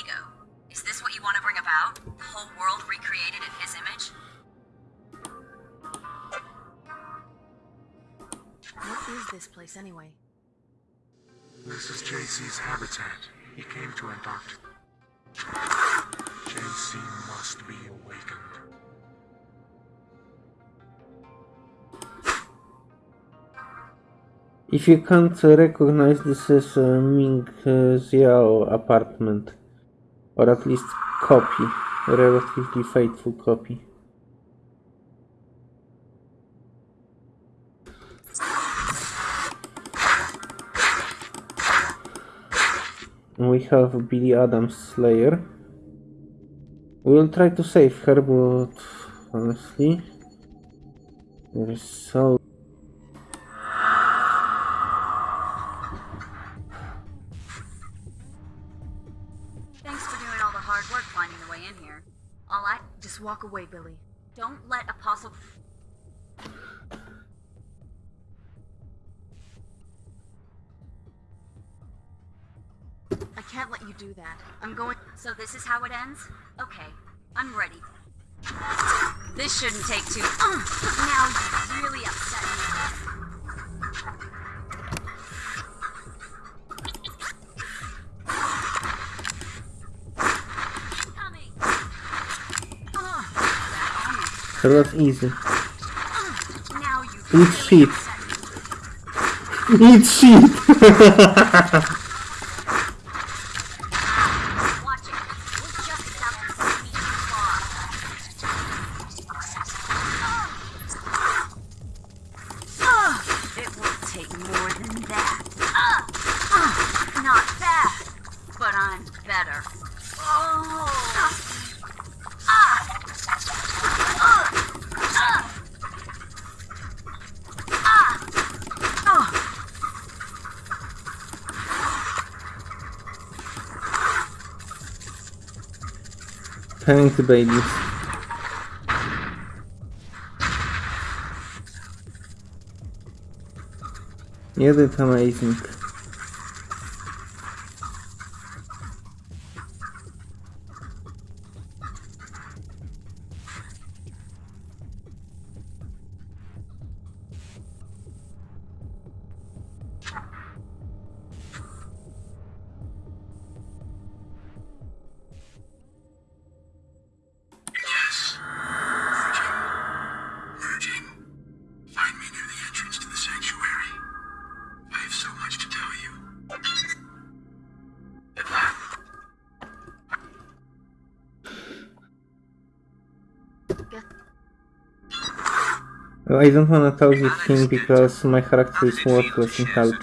ego. Is this what you want to bring about? The whole world recreated in his image? What is this place anyway? This is JC's habitat. He came to adopt. JC must be awakened. If you can't recognize this as a Ming uh, Xiao apartment. Or at least copy. Relatively faithful copy. We have Billy Adams Slayer. We'll try to save her, but honestly, there is so Thanks for doing all the hard work finding the way in here. All I... Just walk away, Billy. Don't let Apostle... I can't let you do that. I'm going. So this is how it ends? Okay, I'm ready. This shouldn't take too... Now you really upset me. That was easy. Now you Eat shit. Eat shit! Watch it. We're just about to see me far. Ugh, it will take more than that. Ugh, ugh, not bad, but I'm better. Oh. Thanks, babies. You did amazing. I don't wanna talk with him because my character is worthless in help.